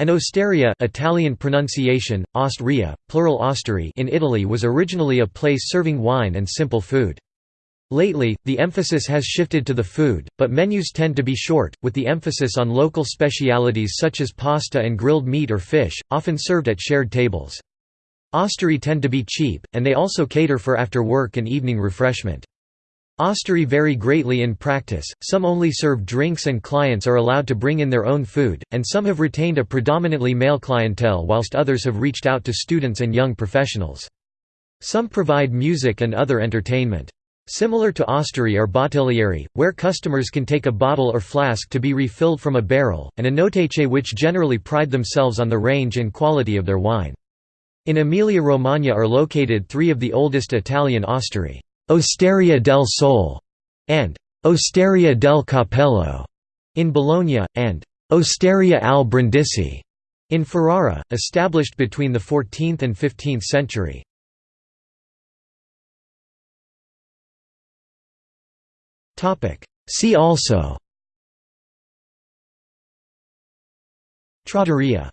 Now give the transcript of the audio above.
An osteria Italian pronunciation, Ostria, plural osterie in Italy was originally a place serving wine and simple food. Lately, the emphasis has shifted to the food, but menus tend to be short, with the emphasis on local specialities such as pasta and grilled meat or fish, often served at shared tables. Osterie tend to be cheap, and they also cater for after work and evening refreshment. Osterie vary greatly in practice, some only serve drinks and clients are allowed to bring in their own food, and some have retained a predominantly male clientele whilst others have reached out to students and young professionals. Some provide music and other entertainment. Similar to osterie are bottiglierie, where customers can take a bottle or flask to be refilled from a barrel, and enoteche which generally pride themselves on the range and quality of their wine. In Emilia-Romagna are located three of the oldest Italian osterie. Osteria del Sole and Osteria del Cappello in Bologna, and Osteria al Brindisi in Ferrara, established between the 14th and 15th century. See also. Trattoria